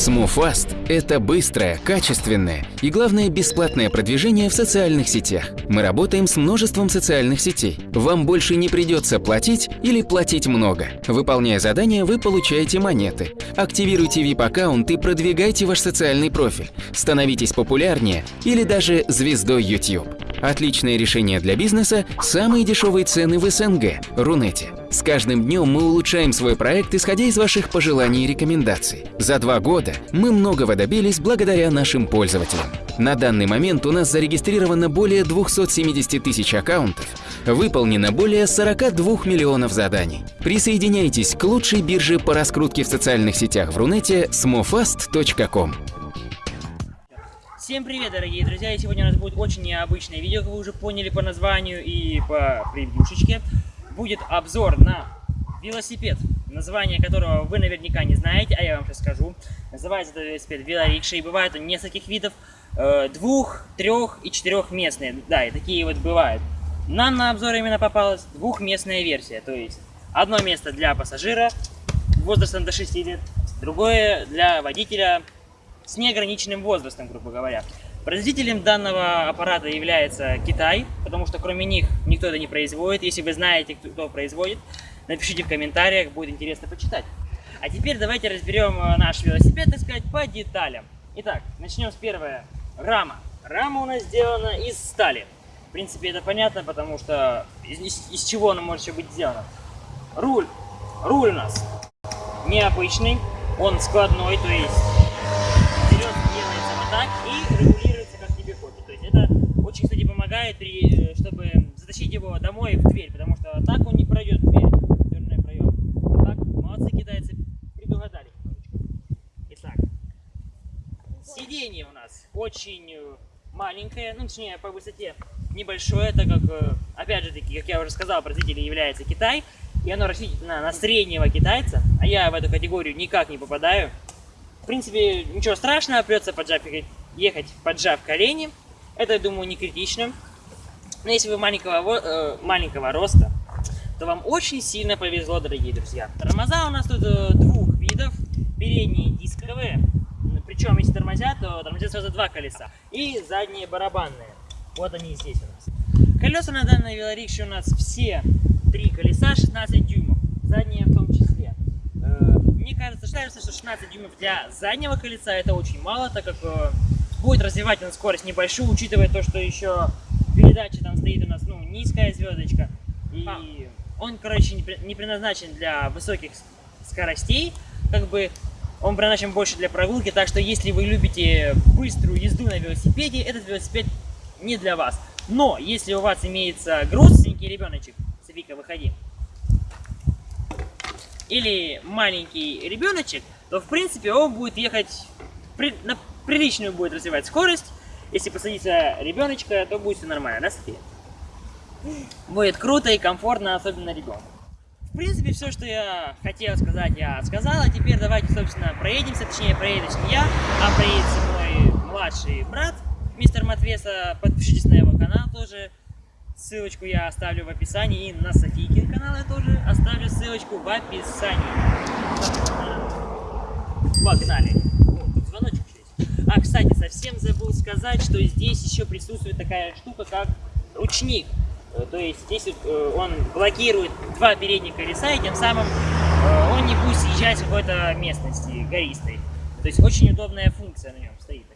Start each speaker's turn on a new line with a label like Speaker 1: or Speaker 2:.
Speaker 1: SmoothFast – это быстрое, качественное и, главное, бесплатное продвижение в социальных сетях. Мы работаем с множеством социальных сетей. Вам больше не придется платить или платить много. Выполняя задания, вы получаете монеты. Активируйте VIP-аккаунт и продвигайте ваш социальный профиль. Становитесь популярнее или даже звездой YouTube. Отличное решение для бизнеса – самые дешевые цены в СНГ – Рунете. С каждым днем мы улучшаем свой проект, исходя из ваших пожеланий и рекомендаций. За два года мы многого добились благодаря нашим пользователям. На данный момент у нас зарегистрировано более 270 тысяч аккаунтов, выполнено более 42 миллионов заданий. Присоединяйтесь к лучшей бирже по раскрутке в социальных сетях в Рунете smofast.com.
Speaker 2: Всем привет, дорогие друзья! И сегодня у нас будет очень необычное видео, как вы уже поняли по названию и по превьюшечке. Будет обзор на велосипед, название которого вы наверняка не знаете, а я вам сейчас скажу. Называется этот велосипед велорикша, и бывает он нескольких видов, э, двух, трех и четырехместные. Да, и такие вот бывают. Нам на обзор именно попалась двухместная версия, то есть одно место для пассажира возрастом до 6 лет, другое для водителя с неограниченным возрастом, грубо говоря. Производителем данного аппарата является Китай, потому что кроме них никто это не производит. Если вы знаете, кто производит, напишите в комментариях, будет интересно почитать. А теперь давайте разберем э, наш велосипед, так сказать, по деталям. Итак, начнем с первого. Рама. Рама у нас сделана из стали. В принципе, это понятно, потому что из, из, из чего она может еще быть сделана. Руль. Руль у нас необычный, он складной, то есть так и как тебе хочется. То есть это при, э, чтобы затащить его домой в дверь, потому что так он не пройдет в дверь, дверной проем. А так, молодцы китайцы, предугадали. Итак, сиденье у нас очень э, маленькое, ну, точнее, по высоте небольшое, так как, э, опять же таки, как я уже сказал, производитель является Китай, и оно рассчитано на среднего китайца, а я в эту категорию никак не попадаю. В принципе, ничего страшного, придется поджав, ехать поджав колени. Это, я думаю, не критично. Но если вы маленького, э, маленького роста, то вам очень сильно повезло, дорогие друзья. Тормоза у нас тут э, двух видов. Передние дисковые, причем если тормозят, то тормозят сразу два колеса. И задние барабанные. Вот они здесь у нас. Колеса на данной велорикше у нас все три колеса 16 дюймов. Задние в том числе. Э, мне кажется, считается, что 16 дюймов для заднего колеса это очень мало, так как э, будет развивать он скорость небольшую, учитывая то, что еще передача там стоит у нас ну, низкая звездочка. И а. он, короче, не предназначен для высоких скоростей, как бы он предназначен больше для прогулки, так что если вы любите быструю езду на велосипеде, этот велосипед не для вас. Но если у вас имеется грустненький ребеночек, Софика, выходи, или маленький ребеночек, то в принципе он будет ехать, при, на приличную будет развивать скорость. Если посадиться ребеночка, то будет все нормально, да, София? Будет круто и комфортно, особенно ребенку. В принципе, все, что я хотел сказать, я сказал. А теперь давайте, собственно, проедемся. Точнее, проедешь не я, а проедется мой младший брат, мистер Матвеса. Подпишитесь на его канал тоже. Ссылочку я оставлю в описании. И на Софийкин канал я тоже оставлю ссылочку в описании. Погнали. О, тут звоночек есть. А, кстати, совсем забыл сказать, что здесь еще присутствует такая штука, как ручник. Э, то есть здесь э, он блокирует два передних колеса, и тем самым э, он не будет съезжать в какой-то местности гористой. То есть очень удобная функция на нем стоит.